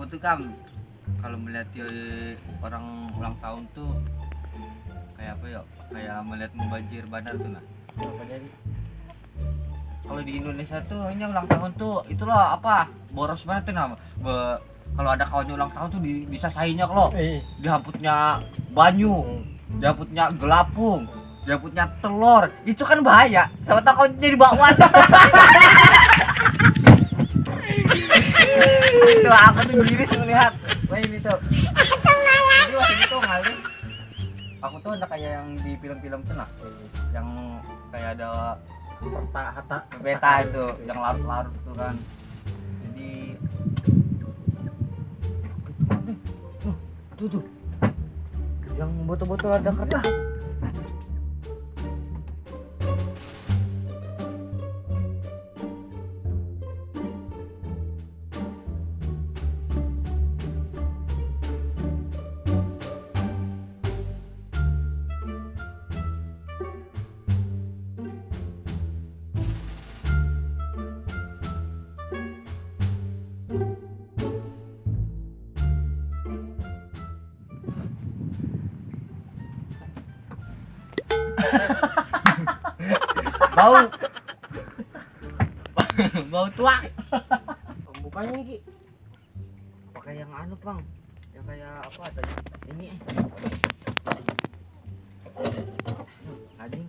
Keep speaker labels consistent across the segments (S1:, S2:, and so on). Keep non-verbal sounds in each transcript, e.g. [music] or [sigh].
S1: aku tuh kan kalau melihat dia orang ulang tahun tuh kayak apa ya kayak melihat membajir bandar tuh nah
S2: apa jadi
S1: kalau di Indonesia tuh hanya ulang tahun tuh itulah apa boros banget tuh Be- kalau ada kawannya ulang tahun tuh di, disasainnya kalau
S2: eh
S1: dihaputnya banyu dihaputnya gelapung dihaputnya telur. Itu kan bahaya. Sama tahu kau jadi bakwan [laughs] itu aku tuh miris melihat. Wah ini tuh. Itu ngalih aku tuh ada kayak yang di film-film tuh nah yang kayak ada
S2: peta hata
S1: peta itu yang larut-larut tuh kan. Jadi tuh tuh yang botol-botol ada kertas bau. [laughs] Bau tua.
S2: Bukanya nih ki.
S1: Pakai yang anu bang. Yang kayak apa tadi? Ini. Eh. Anjing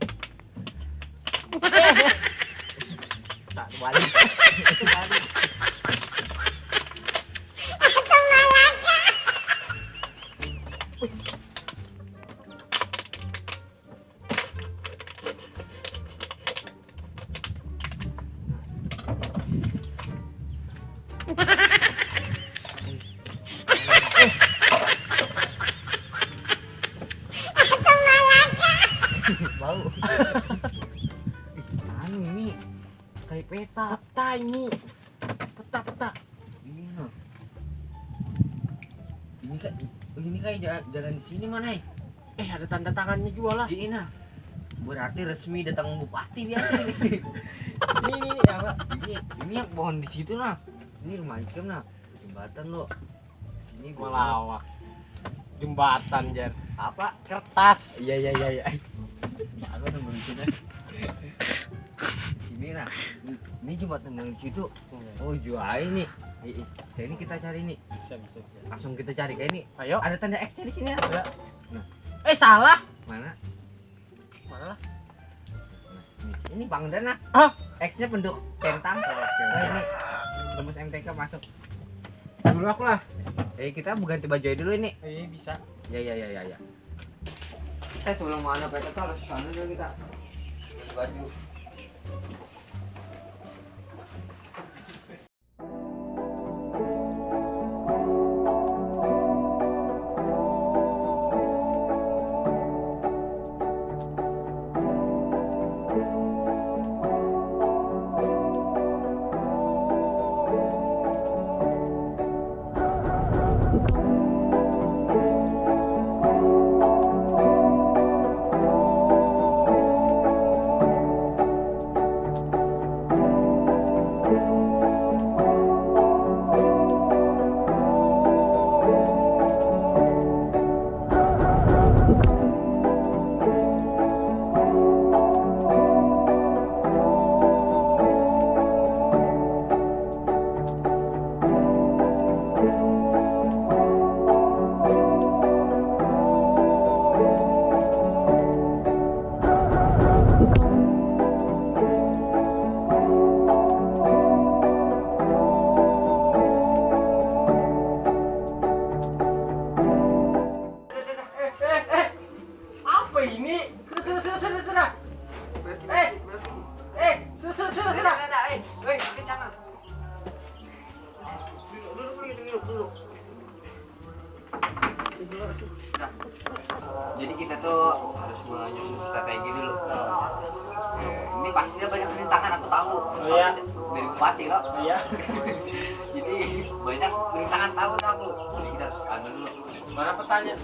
S1: [laughs] tak balik [laughs] bau anu ini kayak peta
S2: peta ini peta peta
S1: Iya. Ini kayak ini kayak ja- jalan di sini mana? eh?
S2: eh ada tanda tangannya juga lah
S1: Ini nah. Berarti resmi datang bupati biasa [laughs] ini.
S2: ini ini, apa
S1: ini ini yang pohon di situ nah. Ini rumah ikan nah. Jembatan lo. Sini gua
S2: melawak jembatan jar
S1: apa?
S2: kertas iya iya iya iya
S1: Aku nunggu di sini. Sini nah. Ini jembatan yang di situ. Oh jual ini. Eh, eh, Ini kita cari nih.
S2: bisa bisa bisa
S1: Langsung kita cari kayak ini.
S2: ayo
S1: Ada tanda X di sini ya.
S2: eh salah
S1: Mana?
S2: mana lah
S1: Nah, ini, ini Bang Dana.
S2: Ah.
S1: X-nya bentuk centang.
S2: oke
S1: Nah, ini rumus MTK masuk.
S2: dulu aku lah
S1: Eh, kita ganti baju aja dulu ini.
S2: eh bisa
S1: Ya, ya, ya, ya, ya. Eh, sebelum mana peta tuh harus sana dulu kita. Ganti baju.
S2: Apa ini sudah sudah sudah sudah sudah Eh. eh sudah sudah sudah sudah
S1: Eh, duduk, duduk, duduk, duduk. Nah, jadi kita tuh harus menyusun strategi dulu. Eh, ini pastinya banyak rintangan aku tahu.
S2: Oh, iya.
S1: Dari bupati loh.
S2: iya [laughs]
S1: Jadi banyak rintangan tahu dah aku. Jadi kita harus anu dulu.
S2: mana petanya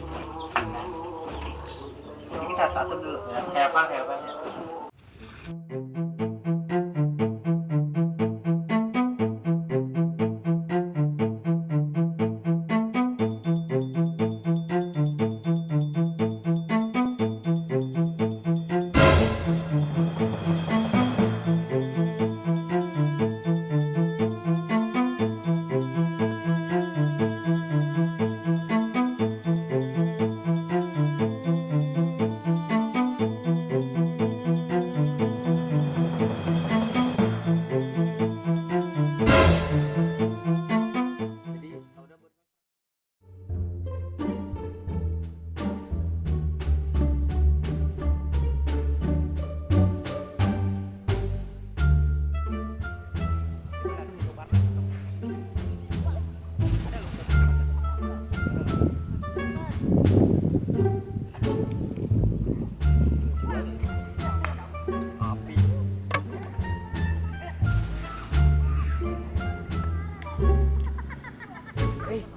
S1: Kita harus atur dulu.
S2: ya, kayak apa kayak apa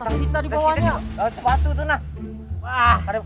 S2: tas kita di bawahnya.
S1: Oh, sepatu tuh nah.
S2: Wah,
S1: Ada